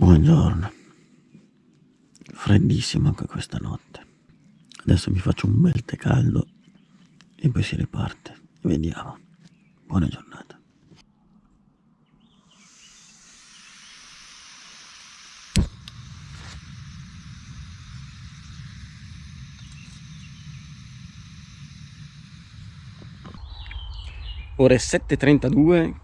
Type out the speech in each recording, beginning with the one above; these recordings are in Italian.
Buongiorno. Freddissimo anche questa notte. Adesso mi faccio un bel tè caldo e poi si riparte. Vediamo. Buona giornata. Ore 7.32,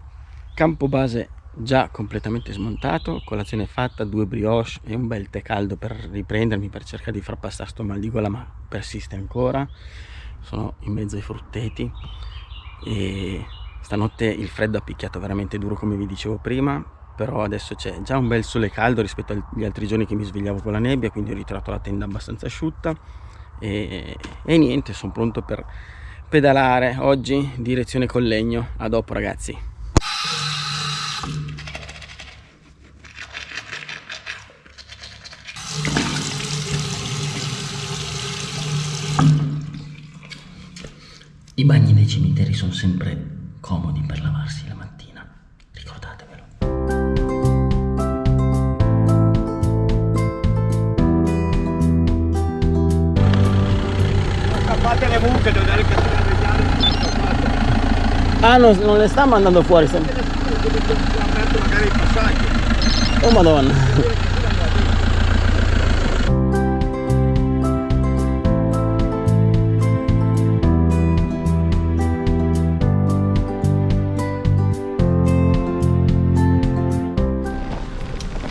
campo base già completamente smontato, colazione fatta, due brioche e un bel tè caldo per riprendermi, per cercare di far passare sto mal di gola ma persiste ancora. Sono in mezzo ai frutteti e stanotte il freddo ha picchiato veramente duro come vi dicevo prima, però adesso c'è già un bel sole caldo rispetto agli altri giorni che mi svegliavo con la nebbia, quindi ho ritrovato la tenda abbastanza asciutta e, e niente, sono pronto per pedalare oggi direzione Collegno a dopo ragazzi i bagni nei cimiteri sono sempre comodi per lavarsi la mattina ricordatevelo scappate le mucche devo dare il Ah, non, non le sta mandando fuori sempre. aperto magari i passaggi. Oh madonna.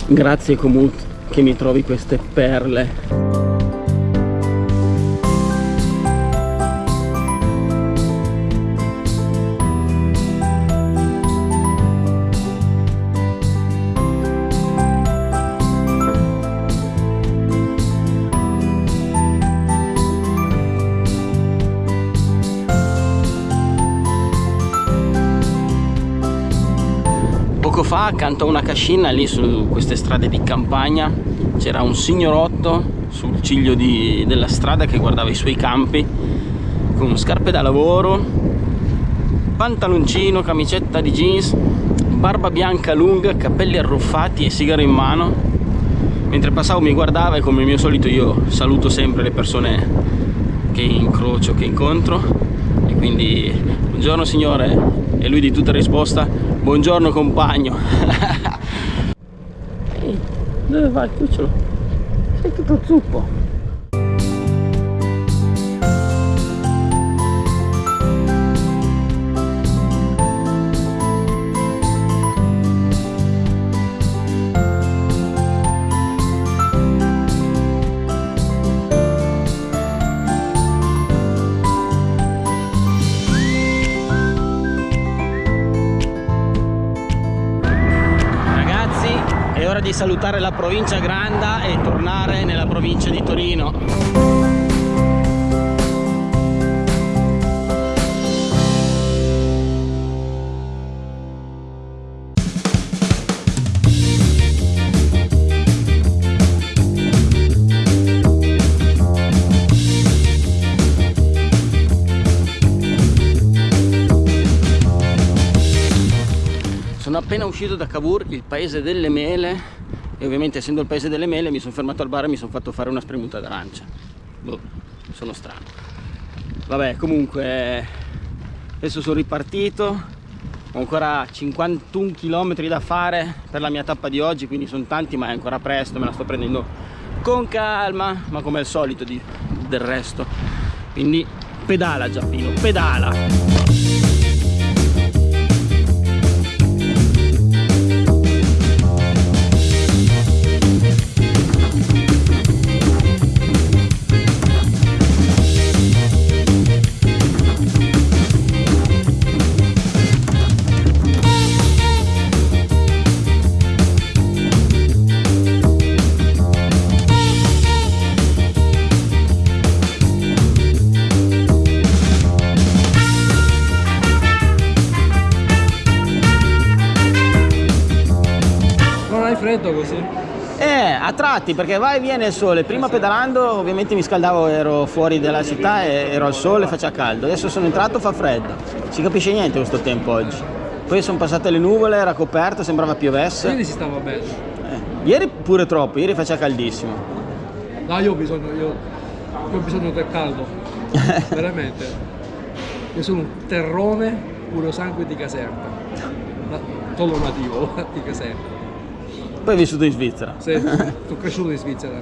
Grazie Comut che mi trovi queste perle. Fa accanto a una cascina lì su queste strade di campagna c'era un signorotto sul ciglio di, della strada che guardava i suoi campi con scarpe da lavoro pantaloncino, camicetta di jeans barba bianca lunga, capelli arruffati e sigaro in mano. Mentre passavo mi guardava e come al mio solito io saluto sempre le persone che incrocio, che incontro. E quindi buongiorno signore. E lui di tutta risposta Buongiorno compagno. Ehi, dove vai cucciolo? Sei tutto zuppo. Salutare la provincia Granda e tornare nella provincia di Torino. sono appena uscito da Cavour, il paese delle mele e ovviamente essendo il paese delle mele mi sono fermato al bar e mi sono fatto fare una spremuta d'arancia. Boh, sono strano. Vabbè comunque adesso sono ripartito. Ho ancora 51 km da fare per la mia tappa di oggi quindi sono tanti ma è ancora presto me la sto prendendo con calma ma come al solito di, del resto. Quindi pedala Giappino pedala freddo così? Eh, a tratti perché va e viene il sole. Prima pedalando ovviamente mi scaldavo, ero fuori dalla città e ero al sole, faceva caldo. Adesso sono entrato, fa freddo. Si capisce niente questo tempo oggi. Poi sono passate le nuvole, era coperto, sembrava piovesse. Quindi si stava bene. Eh. Ieri pure troppo, ieri faceva caldissimo. No, io ho bisogno, io, io ho bisogno del caldo, veramente. Io sono un terrone puro sangue di Caserta, solo nativo di Caserta. Poi hai vissuto in Svizzera. Sì, sono cresciuto in Svizzera.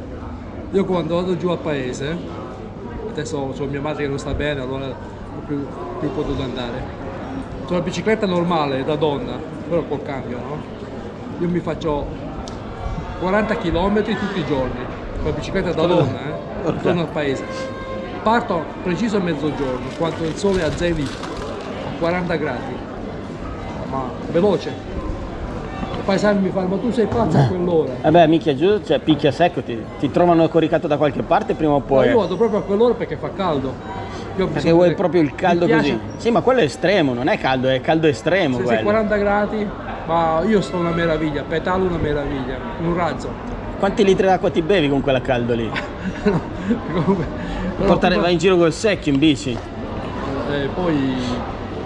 Io quando vado giù a paese, adesso ho mia madre che non sta bene, allora non più, più potuto andare. Sulla bicicletta normale da donna, però col cambio, no? Io mi faccio 40 km tutti i giorni, con la bicicletta da donna, eh? Porca. Torno al paese. Parto preciso a mezzogiorno, quando il sole azzeri a 40 gradi, ma veloce. I paesani mi fanno, ma tu sei pazzo a quell'ora. Vabbè, mica giù, cioè picchia secco, ti, ti trovano coricato da qualche parte prima o No, poi. io vado proprio a quell'ora perché fa caldo. Io Perché vuoi proprio il caldo così. Sì, ma quello è estremo, non è caldo, è caldo estremo Se sei quello. 40 gradi, ma io sto una meraviglia, petalo una meraviglia, un razzo. Quanti litri d'acqua ti bevi con quella caldo lì? Portare, vai in giro col secchio in bici. eh, poi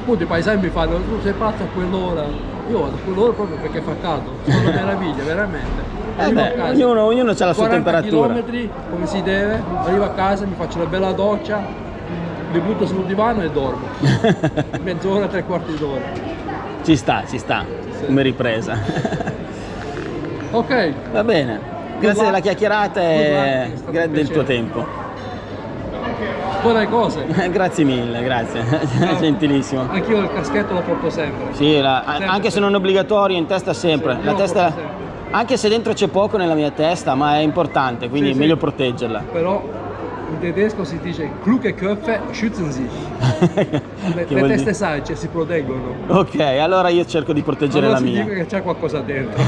appunto i paesani mi fanno, tu sei pazzo a quell'ora. Io vado a quell'ora proprio perché fa caldo, sono una meraviglia, veramente. Eh beh, casa, ognuno, ognuno ha la sua 40 temperatura. km come si deve, arrivo a casa, mi faccio una bella doccia, mi butto sul divano e dormo. Mezz'ora, tre quarti d'ora. Ci sta, ci sta, Sì. come ripresa. Ok, Va bene, grazie della chiacchierata e grazie del tuo tempo. Buone cose. grazie mille, grazie, gentilissimo. Anch'io il caschetto lo porto sempre. Sì, la- Sempre, anche se non è obbligatorio, in testa sempre. Sì, La testa, sempre. anche se dentro c'è poco nella mia testa, ma è importante, quindi Sì, è sì. meglio proteggerla. Però in tedesco si dice kluge Köpfe schützen sich. Le, le teste sagge si proteggono. Ok, allora io cerco di proteggere Allora la mia. significa che c'è qualcosa dentro.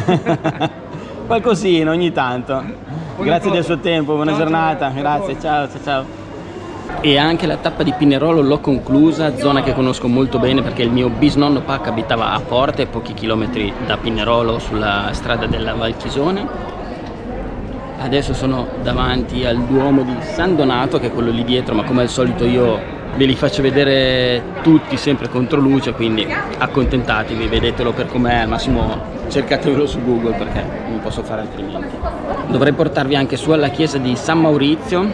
Qualcosina ogni tanto. Grazie del suo tempo, buona Ciao, giornata. ciao, Grazie, ciao, ciao, ciao. E anche la tappa di Pinerolo l'ho conclusa, zona che conosco molto bene perché il mio bisnonno Pac abitava a Porte, pochi chilometri da Pinerolo sulla strada della Valchisone. Adesso sono davanti al Duomo di San Donato, che è quello lì dietro, ma come al solito io ve li faccio vedere tutti sempre contro luce, quindi accontentatevi, vedetelo per com'è, al massimo cercatevelo su Google perché non posso fare altrimenti. Dovrei portarvi anche su alla chiesa di San Maurizio,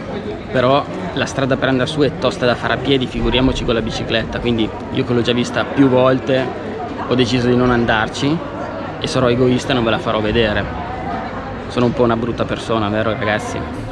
però la strada per andare su è tosta da fare a piedi, figuriamoci con la bicicletta, quindi io che l'ho già vista più volte ho deciso di non andarci e sarò egoista e non ve la farò vedere. Sono un po' una brutta persona, vero ragazzi?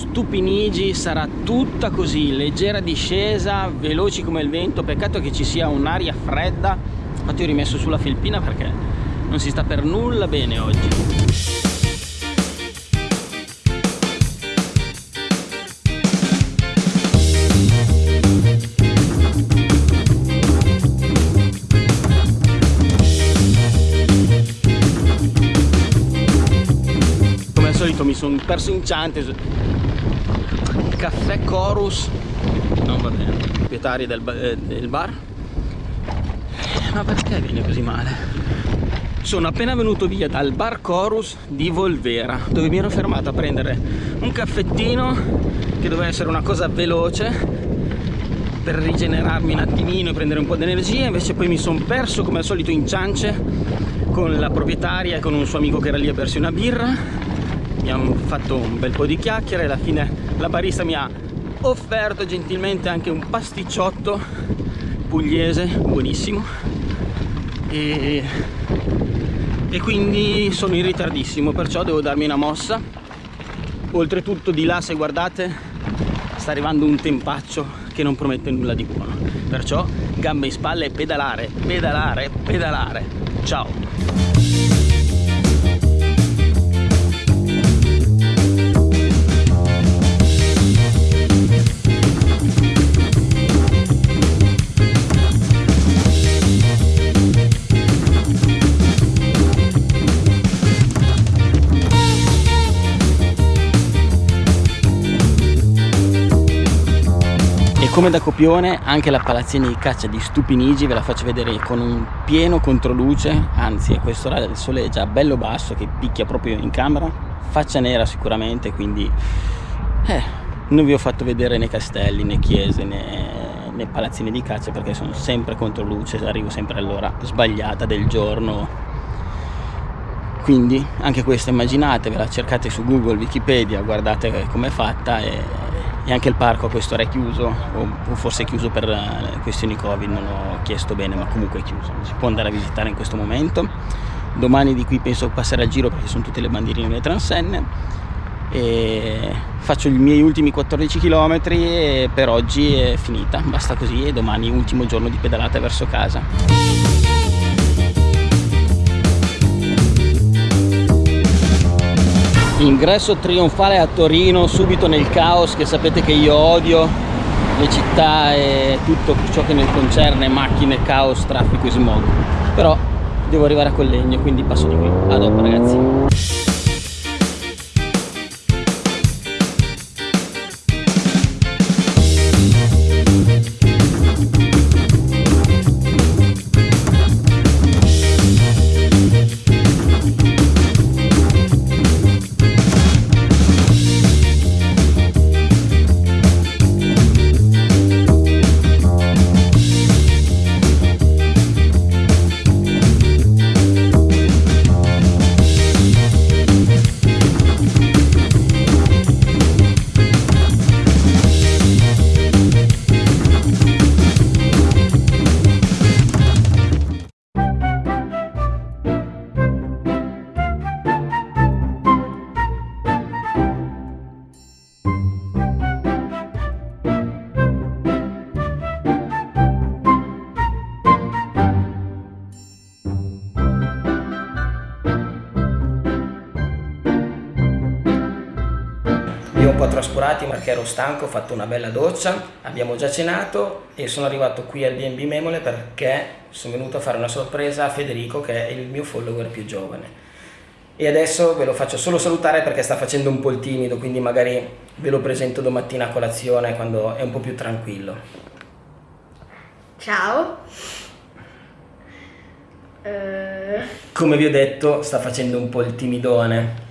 Stupinigi sarà tutta così, leggera discesa, veloci come il vento, peccato che ci sia un'aria fredda, infatti ho rimesso sulla felpina perché non si sta per nulla bene oggi. Mi sono perso in ciante Caffè Chorus. Non va bene. Proprietari del, eh, del bar. Ma perché viene così male? Sono appena venuto via dal bar Chorus di Volvera Dove mi ero fermato a prendere un caffettino Che doveva essere una cosa veloce per rigenerarmi un attimino e prendere un po' di energia. Invece poi mi sono perso come al solito in ciance con la proprietaria e con un suo amico che era lì a bersi una birra. Abbiamo fatto un bel po' di chiacchiere alla fine la barista mi ha offerto gentilmente anche un pasticciotto pugliese buonissimo. E, e quindi sono in ritardissimo perciò devo darmi una mossa. Oltretutto di là se guardate sta arrivando un tempaccio che non promette nulla di buono. Perciò gambe in spalle e pedalare pedalare pedalare come da copione anche la palazzina di caccia di Stupinigi ve la faccio vedere con un pieno controluce anzi a quest'ora il sole è già bello basso che picchia proprio in camera. Faccia nera sicuramente quindi eh, non vi ho fatto vedere né castelli né chiese né, né palazzine di caccia perché sono sempre contro luce arrivo sempre all'ora sbagliata del giorno. Quindi anche questa immaginatevela cercate su google wikipedia guardate com'è fatta e, e, anche il parco a quest'ora è chiuso o, forse è chiuso per eh, questioni covid non ho chiesto bene ma comunque è chiuso. Si può andare a visitare in questo momento. Domani di qui penso passare al giro perché sono tutte le bandierine delle transenne. E faccio i miei ultimi 14 km e per oggi è finita. Basta così e domani ultimo giorno di pedalata verso casa ingresso trionfale a Torino subito nel caos che sapete che io odio. Le città e tutto ciò che ne concerne macchine, caos, traffico e smog. Però devo arrivare a Collegno quindi passo di qui. A dopo ragazzi trascurati perché ero stanco, ho fatto una bella doccia, abbiamo già cenato e sono arrivato qui al B&B Memole perché sono venuto a fare una sorpresa a Federico che è il mio follower più giovane. E adesso ve lo faccio solo salutare perché sta facendo un po' il timido, quindi magari ve lo presento domattina a colazione quando è un po' più tranquillo. Ciao. Come vi ho detto sta facendo un po' il timidone